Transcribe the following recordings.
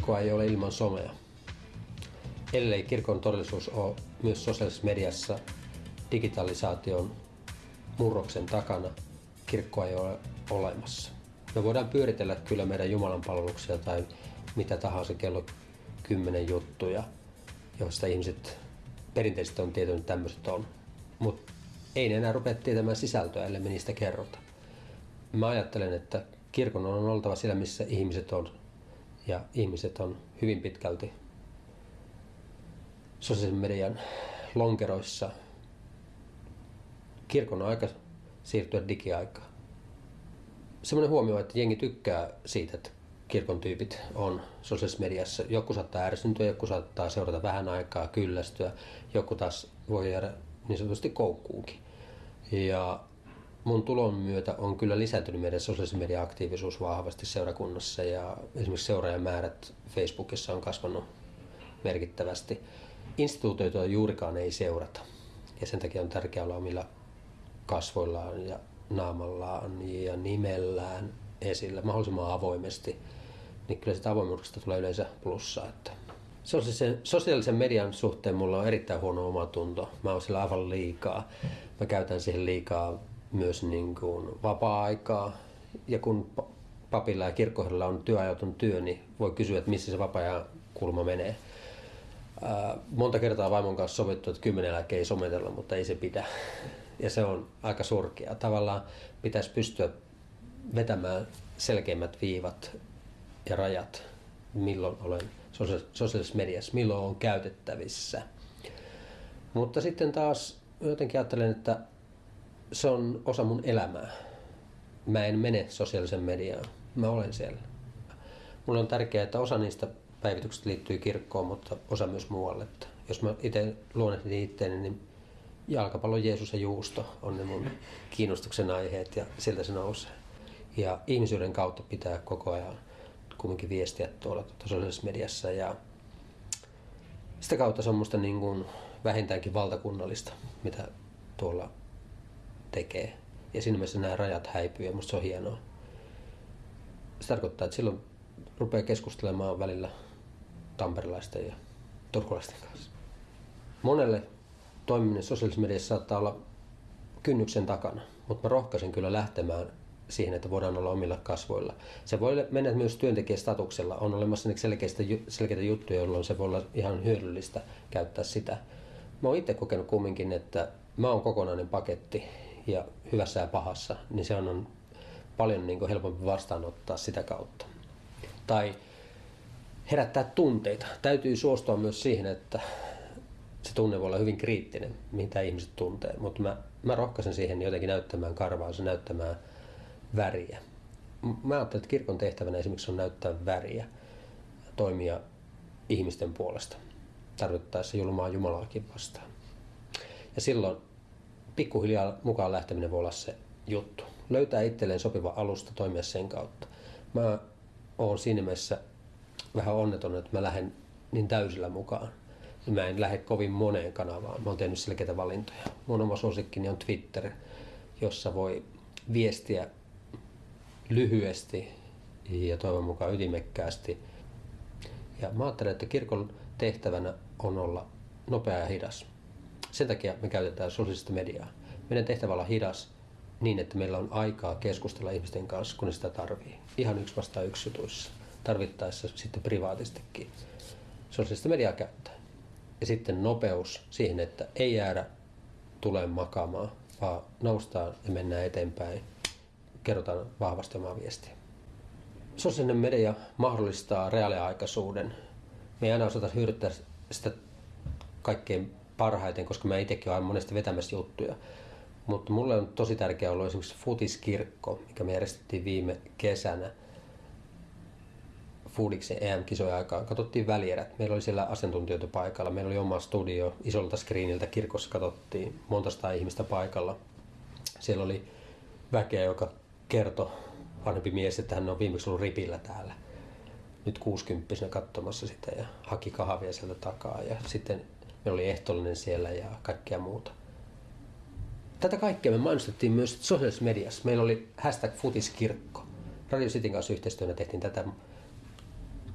Kirkkoa ei ole ilman somea. Ellei kirkon todellisuus ole myös sosiaalisessa mediassa digitalisaation murroksen takana, kirkkoa ei ole olemassa. Me voidaan pyöritellä kyllä meidän Jumalan palveluksia tai mitä tahansa kello kymmenen juttuja, joista ihmiset perinteisesti on tietänyt, että tämmöiset on. Mutta ei ne enää rupea tietämään sisältöä, ellei me niistä kerrota. Mä ajattelen, että kirkon on oltava siellä, missä ihmiset on. Ja ihmiset on hyvin pitkälti sosiaalisen median lonkeroissa. Kirkon on aika siirtyä digiaikaan. Semmoinen huomio, että jengi tykkää siitä, että kirkon tyypit on sosiaalisessa mediassa. Joku saattaa ärsyntyä, joku saattaa seurata vähän aikaa, kyllästyä, joku taas voi jäädä niin sanotusti koukkuunkin. Ja mun tulon myötä on kyllä lisääntynyt meidän sosiaalisen median aktiivisuus vahvasti seurakunnassa ja esimerkiksi seuraajamäärät Facebookissa on kasvanut merkittävästi. Instituutioita juurikaan ei seurata ja sen takia on tärkeää olla omilla kasvoillaan ja naamallaan ja nimellään esillä mahdollisimman avoimesti, niin kyllä sitä avoimuudesta tulee yleensä plussaa. Että Sosiaalisen, sosiaalisen median suhteen mulla on erittäin huono omatunto. Mä oon sillä aivan liikaa. Mä käytän siihen liikaa myös niin kuin vapaa-aikaa. Ja kun papilla ja kirkkoherralla on työajaton työ, niin voi kysyä, että missä se vapaa kulma menee. Monta kertaa vaimon kanssa sovittu, että kymmenen ei sometella, mutta ei se pidä. Ja se on aika surkea. Tavallaan pitäisi pystyä vetämään selkeimmät viivat ja rajat, milloin olen sosiaalisessa mediassa, milloin on käytettävissä. Mutta sitten taas jotenkin ajattelen, että se on osa mun elämää. Mä en mene sosiaalisen mediaan, mä olen siellä. Mulle on tärkeää, että osa niistä päivityksistä liittyy kirkkoon, mutta osa myös muualle. Että jos mä itse luonnehdin itseäni, niin jalkapallo, Jeesus ja juusto on ne mun kiinnostuksen aiheet ja siltä se nousee. Ja ihmisyyden kautta pitää koko ajan kumminkin viestiä tuolla sosiaalisessa mediassa ja sitä kautta se on musta niin kuin vähintäänkin valtakunnallista, mitä tuolla tekee. Ja siinä mielessä nämä rajat häipyy ja musta se on hienoa. Se tarkoittaa, että silloin rupeaa keskustelemaan välillä tamperilaisten ja turkulaisten kanssa. Monelle toimiminen sosiaalisessa mediassa saattaa olla kynnyksen takana, mutta mä rohkaisen kyllä lähtemään siihen, että voidaan olla omilla kasvoilla. Se voi mennä myös työntekijästatuksella. On olemassa selkeitä, selkeitä juttuja, jolloin se voi olla ihan hyödyllistä käyttää sitä. Mä oon itse kokenut kumminkin, että mä oon kokonainen paketti ja hyvässä ja pahassa, niin se on paljon niin kuin helpompi vastaanottaa sitä kautta. Tai herättää tunteita. Täytyy suostua myös siihen, että se tunne voi olla hyvin kriittinen, mitä ihmiset tuntee. Mutta mä, mä rohkaisen siihen jotenkin näyttämään karvaa, se näyttämään väriä. Mä ajattelen, että kirkon tehtävänä esimerkiksi on näyttää väriä, toimia ihmisten puolesta, tarvittaessa julmaa Jumalaakin vastaan. Ja silloin pikkuhiljaa mukaan lähteminen voi olla se juttu. Löytää itselleen sopiva alusta toimia sen kautta. Mä oon siinä mielessä vähän onneton, että mä lähden niin täysillä mukaan. Mä en lähde kovin moneen kanavaan. Mä oon tehnyt selkeitä valintoja. Mun oma suosikkini on Twitter, jossa voi viestiä lyhyesti ja toivon mukaan ytimekkäästi. Ja mä ajattelen, että kirkon tehtävänä on olla nopea ja hidas. Sen takia me käytetään sosiaalista mediaa. Meidän tehtävä olla hidas niin, että meillä on aikaa keskustella ihmisten kanssa, kun ne sitä tarvii. Ihan yksi vastaan jutuissa. Tarvittaessa sitten privaatistikin sosiaalista mediaa käyttää. Ja sitten nopeus siihen, että ei jäädä tulee makaamaan, vaan noustaan ja mennään eteenpäin kerrotaan vahvasti omaa viestiä. Sosiaalinen media mahdollistaa reaaliaikaisuuden. Me ei aina osata hyödyttää sitä kaikkein parhaiten, koska mä itsekin olen monesti vetämässä juttuja. Mutta mulle on tosi tärkeää ollut esimerkiksi futiskirkko, mikä me järjestettiin viime kesänä. Foodiksen EM-kisojen aikaan katsottiin välierät. Meillä oli siellä asiantuntijoita paikalla. Meillä oli oma studio isolta screeniltä. Kirkossa katsottiin monta ihmistä paikalla. Siellä oli väkeä, joka kertoi vanhempi mies, että hän on viimeksi ollut ripillä täällä nyt 60 katsomassa sitä ja haki kahvia sieltä takaa ja sitten meillä oli ehtoollinen siellä ja kaikkea muuta. Tätä kaikkea me mainostettiin myös sosiaalisessa mediassa. Meillä oli hashtag futiskirkko. Radio Cityn kanssa yhteistyönä tehtiin tätä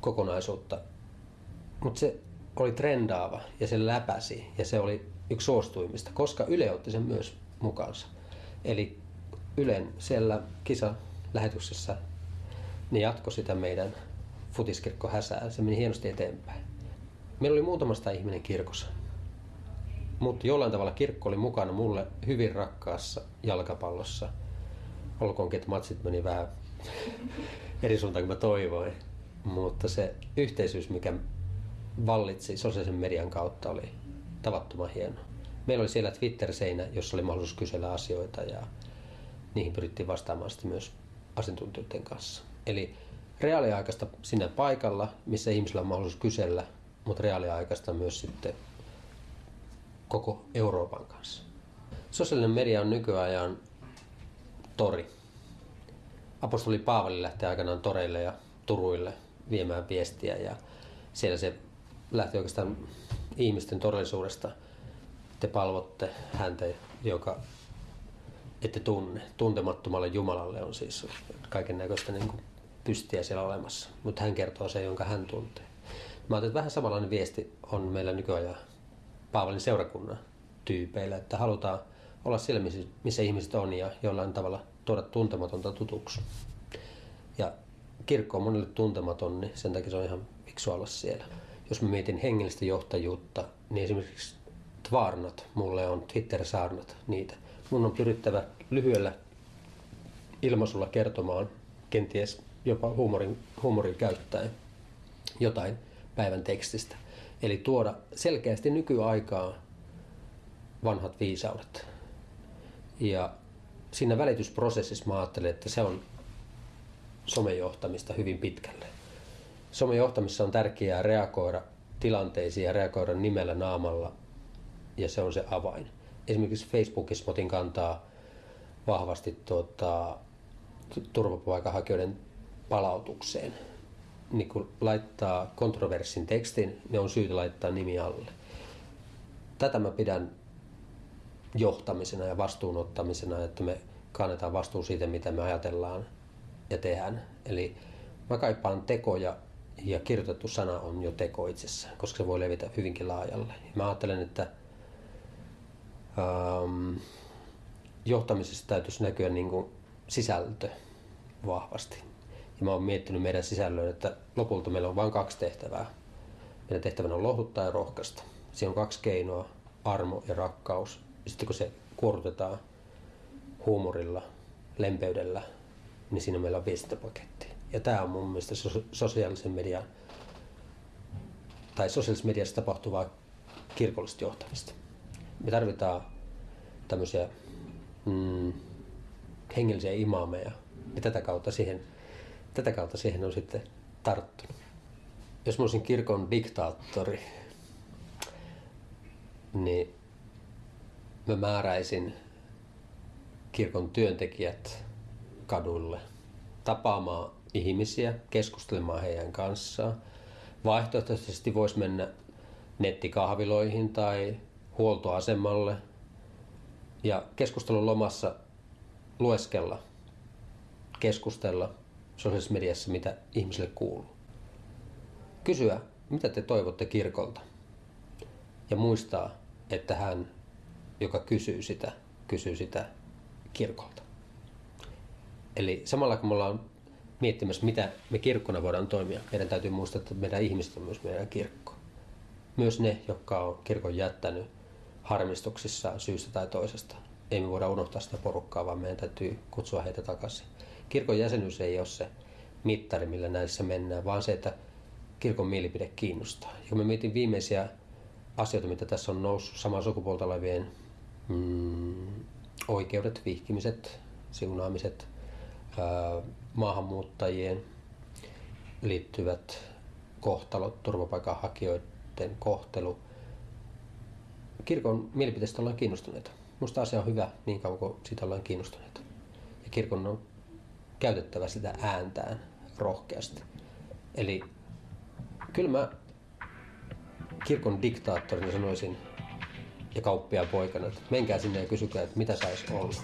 kokonaisuutta. Mutta se oli trendaava ja se läpäsi ja se oli yksi suostuimista, koska Yle otti sen myös mukaansa. Eli Ylen siellä kisa-lähetyksessä ne jatkoi sitä meidän futiskirkko häsää. Se meni hienosti eteenpäin. Meillä oli muutamasta ihminen kirkossa. Mutta jollain tavalla kirkko oli mukana mulle hyvin rakkaassa jalkapallossa. Olkoonkin, että matsit meni vähän eri suuntaan kuin mä toivoin. Mutta se yhteisyys, mikä vallitsi sosiaalisen median kautta, oli tavattoman hieno. Meillä oli siellä Twitter-seinä, jossa oli mahdollisuus kysellä asioita ja niihin pyrittiin vastaamaan sitten myös asiantuntijoiden kanssa. Eli reaaliaikaista sinne paikalla, missä ihmisillä on mahdollisuus kysellä, mutta reaaliaikaista myös sitten koko Euroopan kanssa. Sosiaalinen media on nykyajan tori. Apostoli Paavali lähti aikanaan toreille ja turuille viemään viestiä ja siellä se lähti oikeastaan ihmisten todellisuudesta. Te palvotte häntä, joka ette tunne. Tuntemattomalle Jumalalle on siis kaiken näköistä niin pystiä siellä olemassa, mutta hän kertoo sen, jonka hän tuntee. Mä ajattelin, että vähän samanlainen viesti on meillä nykyajan Paavalin seurakunnan tyypeillä, että halutaan olla siellä, missä, ihmiset on ja jollain tavalla tuoda tuntematonta tutuksi. Ja kirkko on monelle tuntematon, niin sen takia se on ihan fiksu olla siellä. Jos mä mietin hengellistä johtajuutta, niin esimerkiksi Tvarnat, mulle on Twitter-saarnat niitä. Mun on pyrittävä lyhyellä ilmaisulla kertomaan, kenties jopa huumorin, huumorin käyttäen, jotain päivän tekstistä. Eli tuoda selkeästi nykyaikaa vanhat viisaudet. Ja siinä välitysprosessissa mä ajattelen, että se on somejohtamista hyvin pitkälle. Somejohtamissa on tärkeää reagoida tilanteisiin ja reagoida nimellä naamalla, ja se on se avain. Esimerkiksi Facebookissa otin kantaa vahvasti tuota, turvapaikanhakijoiden palautukseen niin kun laittaa kontroversin tekstin, ne on syytä laittaa nimi alle. Tätä mä pidän johtamisena ja vastuunottamisena, että me kannetaan vastuu siitä, mitä me ajatellaan ja tehdään. Eli mä kaipaan tekoja ja kirjoitettu sana on jo teko itsessään, koska se voi levitä hyvinkin laajalle. Mä ajattelen, että ähm, johtamisessa täytyisi näkyä niin kuin sisältö vahvasti. Ja mä oon miettinyt meidän sisällön, että lopulta meillä on vain kaksi tehtävää. Meidän tehtävänä on lohduttaa ja rohkaista. Siinä on kaksi keinoa, armo ja rakkaus. Sitten kun se kuorutetaan huumorilla, lempeydellä, niin siinä meillä on viestintäpaketti. Ja tämä on mun mielestä sosiaalisen median tai sosiaalisessa mediassa tapahtuvaa kirkollista johtamista. Me tarvitaan tämmöisiä mm, hengellisiä imaameja ja tätä kautta siihen tätä kautta siihen on sitten tarttunut. Jos mä olisin kirkon diktaattori, niin mä määräisin kirkon työntekijät kadulle tapaamaan ihmisiä, keskustelemaan heidän kanssaan. Vaihtoehtoisesti voisi mennä nettikahviloihin tai huoltoasemalle ja keskustelun lomassa lueskella, keskustella – sosiaalisessa mediassa, mitä ihmisille kuuluu. Kysyä, mitä te toivotte kirkolta. Ja muistaa, että hän, joka kysyy sitä, kysyy sitä kirkolta. Eli samalla kun me ollaan miettimässä, mitä me kirkkona voidaan toimia, meidän täytyy muistaa, että meidän ihmiset on myös meidän kirkko. Myös ne, jotka on kirkon jättänyt harmistuksissaan syystä tai toisesta. Ei me voida unohtaa sitä porukkaa, vaan meidän täytyy kutsua heitä takaisin kirkon jäsenyys ei ole se mittari, millä näissä mennään, vaan se, että kirkon mielipide kiinnostaa. Ja kun mä mietin viimeisiä asioita, mitä tässä on noussut, samaa sukupuolta olevien mm, oikeudet, vihkimiset, siunaamiset, ää, maahanmuuttajien liittyvät kohtalot, turvapaikanhakijoiden kohtelu. Kirkon mielipiteestä ollaan kiinnostuneita. Minusta asia on hyvä niin kauan kuin siitä ollaan kiinnostuneita. Ja kirkon on käytettävä sitä ääntään rohkeasti. Eli kyllä mä kirkon diktaattorina sanoisin ja kauppia poikana, että menkää sinne ja kysykää, että mitä saisi olla.